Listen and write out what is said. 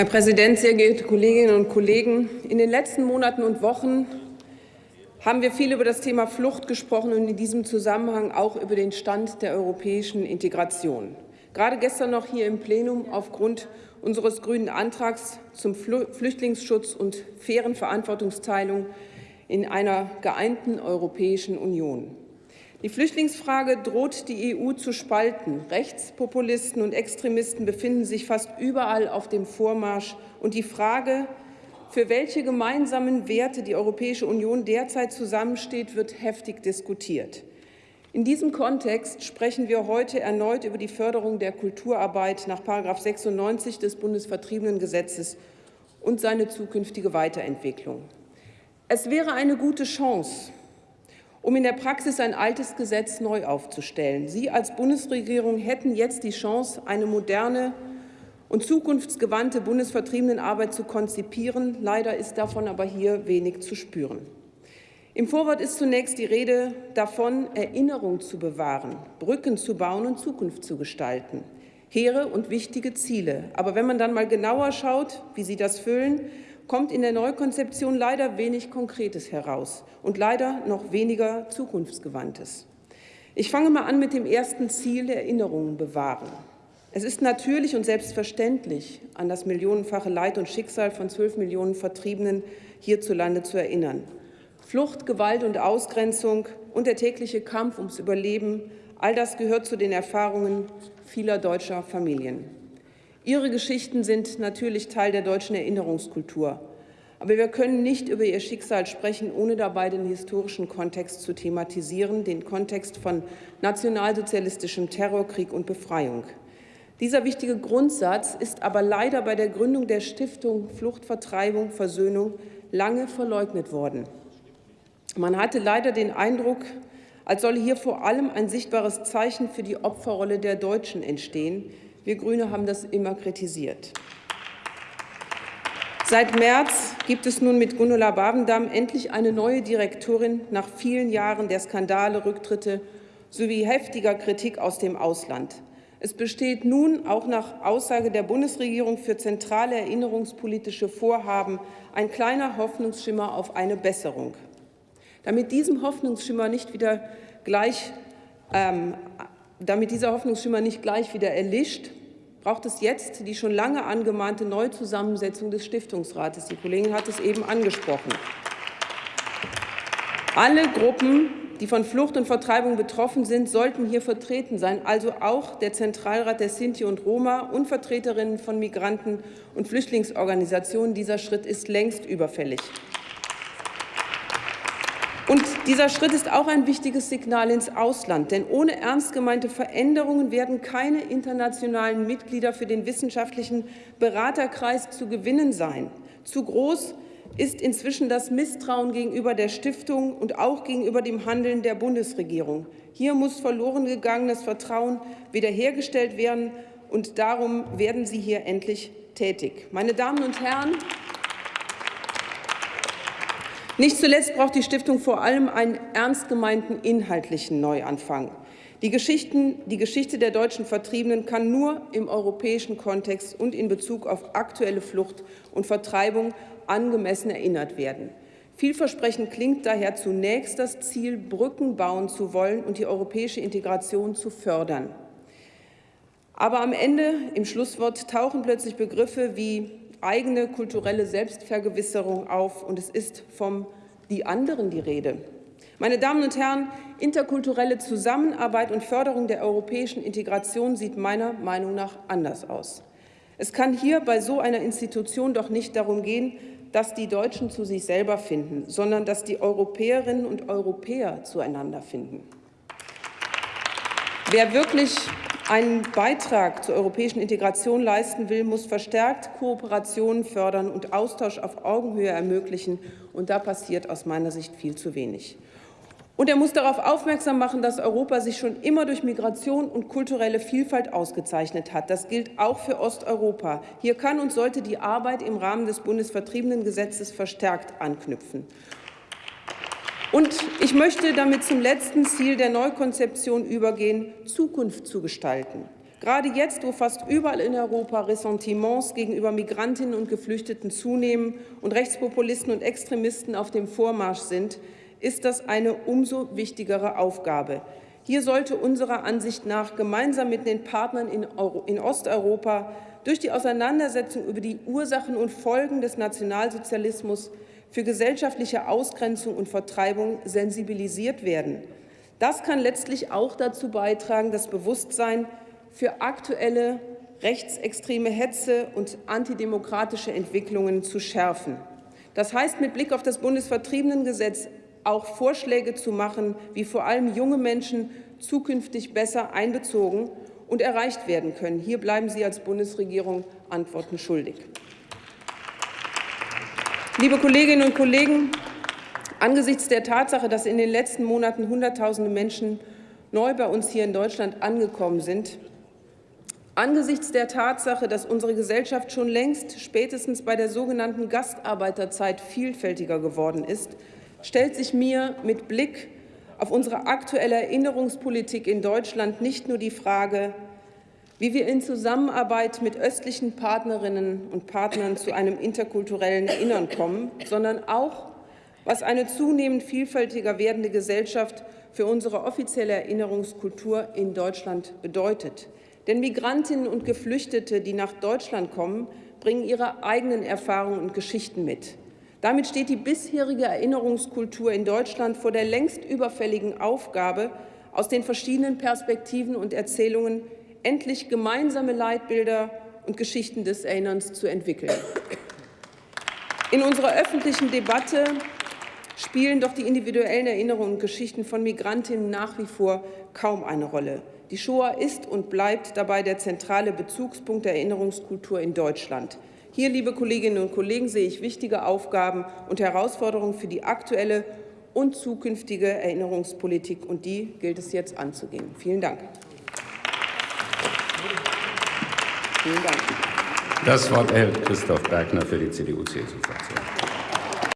Herr Präsident, sehr geehrte Kolleginnen und Kollegen! In den letzten Monaten und Wochen haben wir viel über das Thema Flucht gesprochen und in diesem Zusammenhang auch über den Stand der europäischen Integration. Gerade gestern noch hier im Plenum aufgrund unseres grünen Antrags zum Flüchtlingsschutz und fairen Verantwortungsteilung in einer geeinten Europäischen Union. Die Flüchtlingsfrage droht die EU zu spalten. Rechtspopulisten und Extremisten befinden sich fast überall auf dem Vormarsch. Und die Frage, für welche gemeinsamen Werte die Europäische Union derzeit zusammensteht, wird heftig diskutiert. In diesem Kontext sprechen wir heute erneut über die Förderung der Kulturarbeit nach § 96 des Bundesvertriebenengesetzes und seine zukünftige Weiterentwicklung. Es wäre eine gute Chance, um in der Praxis ein altes Gesetz neu aufzustellen. Sie als Bundesregierung hätten jetzt die Chance, eine moderne und zukunftsgewandte Bundesvertriebenenarbeit zu konzipieren. Leider ist davon aber hier wenig zu spüren. Im Vorwort ist zunächst die Rede davon, Erinnerung zu bewahren, Brücken zu bauen und Zukunft zu gestalten. Hehre und wichtige Ziele. Aber wenn man dann mal genauer schaut, wie Sie das füllen, kommt in der Neukonzeption leider wenig Konkretes heraus und leider noch weniger Zukunftsgewandtes. Ich fange mal an mit dem ersten Ziel, Erinnerungen bewahren. Es ist natürlich und selbstverständlich, an das millionenfache Leid und Schicksal von zwölf Millionen Vertriebenen hierzulande zu erinnern. Flucht, Gewalt und Ausgrenzung und der tägliche Kampf ums Überleben, all das gehört zu den Erfahrungen vieler deutscher Familien. Ihre Geschichten sind natürlich Teil der deutschen Erinnerungskultur. Aber wir können nicht über ihr Schicksal sprechen, ohne dabei den historischen Kontext zu thematisieren, den Kontext von nationalsozialistischem Terrorkrieg und Befreiung. Dieser wichtige Grundsatz ist aber leider bei der Gründung der Stiftung Flucht, Vertreibung, Versöhnung lange verleugnet worden. Man hatte leider den Eindruck, als solle hier vor allem ein sichtbares Zeichen für die Opferrolle der Deutschen entstehen, wir Grüne haben das immer kritisiert. Seit März gibt es nun mit Gundula Babendam endlich eine neue Direktorin nach vielen Jahren der Skandale, Rücktritte sowie heftiger Kritik aus dem Ausland. Es besteht nun auch nach Aussage der Bundesregierung für zentrale erinnerungspolitische Vorhaben ein kleiner Hoffnungsschimmer auf eine Besserung. Damit diesem Hoffnungsschimmer nicht wieder gleich ähm, damit dieser Hoffnungsschimmer nicht gleich wieder erlischt, braucht es jetzt die schon lange angemahnte Neuzusammensetzung des Stiftungsrates. Die Kollegin hat es eben angesprochen. Alle Gruppen, die von Flucht und Vertreibung betroffen sind, sollten hier vertreten sein, also auch der Zentralrat der Sinti und Roma und Vertreterinnen von Migranten- und Flüchtlingsorganisationen. Dieser Schritt ist längst überfällig. Und dieser Schritt ist auch ein wichtiges Signal ins Ausland, denn ohne ernst gemeinte Veränderungen werden keine internationalen Mitglieder für den wissenschaftlichen Beraterkreis zu gewinnen sein. Zu groß ist inzwischen das Misstrauen gegenüber der Stiftung und auch gegenüber dem Handeln der Bundesregierung. Hier muss verloren gegangenes Vertrauen wiederhergestellt werden, und darum werden Sie hier endlich tätig. Meine Damen und Herren, nicht zuletzt braucht die Stiftung vor allem einen ernst gemeinten inhaltlichen Neuanfang. Die, Geschichten, die Geschichte der deutschen Vertriebenen kann nur im europäischen Kontext und in Bezug auf aktuelle Flucht und Vertreibung angemessen erinnert werden. Vielversprechend klingt daher zunächst das Ziel, Brücken bauen zu wollen und die europäische Integration zu fördern. Aber am Ende, im Schlusswort, tauchen plötzlich Begriffe wie eigene kulturelle Selbstvergewisserung auf, und es ist vom die anderen die Rede. Meine Damen und Herren, interkulturelle Zusammenarbeit und Förderung der europäischen Integration sieht meiner Meinung nach anders aus. Es kann hier bei so einer Institution doch nicht darum gehen, dass die Deutschen zu sich selber finden, sondern dass die Europäerinnen und Europäer zueinander finden. Wer wirklich einen Beitrag zur europäischen Integration leisten will, muss verstärkt Kooperation fördern und Austausch auf Augenhöhe ermöglichen. Und da passiert aus meiner Sicht viel zu wenig. Und er muss darauf aufmerksam machen, dass Europa sich schon immer durch Migration und kulturelle Vielfalt ausgezeichnet hat. Das gilt auch für Osteuropa. Hier kann und sollte die Arbeit im Rahmen des Bundesvertriebenengesetzes verstärkt anknüpfen. Und ich möchte damit zum letzten Ziel der Neukonzeption übergehen, Zukunft zu gestalten. Gerade jetzt, wo fast überall in Europa Ressentiments gegenüber Migrantinnen und Geflüchteten zunehmen und Rechtspopulisten und Extremisten auf dem Vormarsch sind, ist das eine umso wichtigere Aufgabe. Hier sollte unserer Ansicht nach gemeinsam mit den Partnern in, Euro in Osteuropa durch die Auseinandersetzung über die Ursachen und Folgen des Nationalsozialismus für gesellschaftliche Ausgrenzung und Vertreibung sensibilisiert werden. Das kann letztlich auch dazu beitragen, das Bewusstsein für aktuelle rechtsextreme Hetze und antidemokratische Entwicklungen zu schärfen. Das heißt, mit Blick auf das Bundesvertriebenengesetz auch Vorschläge zu machen, wie vor allem junge Menschen zukünftig besser einbezogen und erreicht werden können. Hier bleiben Sie als Bundesregierung Antworten schuldig. Liebe Kolleginnen und Kollegen, angesichts der Tatsache, dass in den letzten Monaten Hunderttausende Menschen neu bei uns hier in Deutschland angekommen sind, Angesichts der Tatsache, dass unsere Gesellschaft schon längst spätestens bei der sogenannten Gastarbeiterzeit vielfältiger geworden ist, stellt sich mir mit Blick auf unsere aktuelle Erinnerungspolitik in Deutschland nicht nur die Frage, wie wir in Zusammenarbeit mit östlichen Partnerinnen und Partnern zu einem interkulturellen Erinnern kommen, sondern auch, was eine zunehmend vielfältiger werdende Gesellschaft für unsere offizielle Erinnerungskultur in Deutschland bedeutet. Denn Migrantinnen und Geflüchtete, die nach Deutschland kommen, bringen ihre eigenen Erfahrungen und Geschichten mit. Damit steht die bisherige Erinnerungskultur in Deutschland vor der längst überfälligen Aufgabe, aus den verschiedenen Perspektiven und Erzählungen endlich gemeinsame Leitbilder und Geschichten des Erinnerns zu entwickeln. In unserer öffentlichen Debatte spielen doch die individuellen Erinnerungen und Geschichten von Migrantinnen nach wie vor kaum eine Rolle. Die Shoah ist und bleibt dabei der zentrale Bezugspunkt der Erinnerungskultur in Deutschland. Hier, liebe Kolleginnen und Kollegen, sehe ich wichtige Aufgaben und Herausforderungen für die aktuelle und zukünftige Erinnerungspolitik, und die gilt es jetzt anzugehen. Vielen Dank. Vielen Dank. Das Wort erhält Christoph Bergner für die CDU-CSU-Fraktion.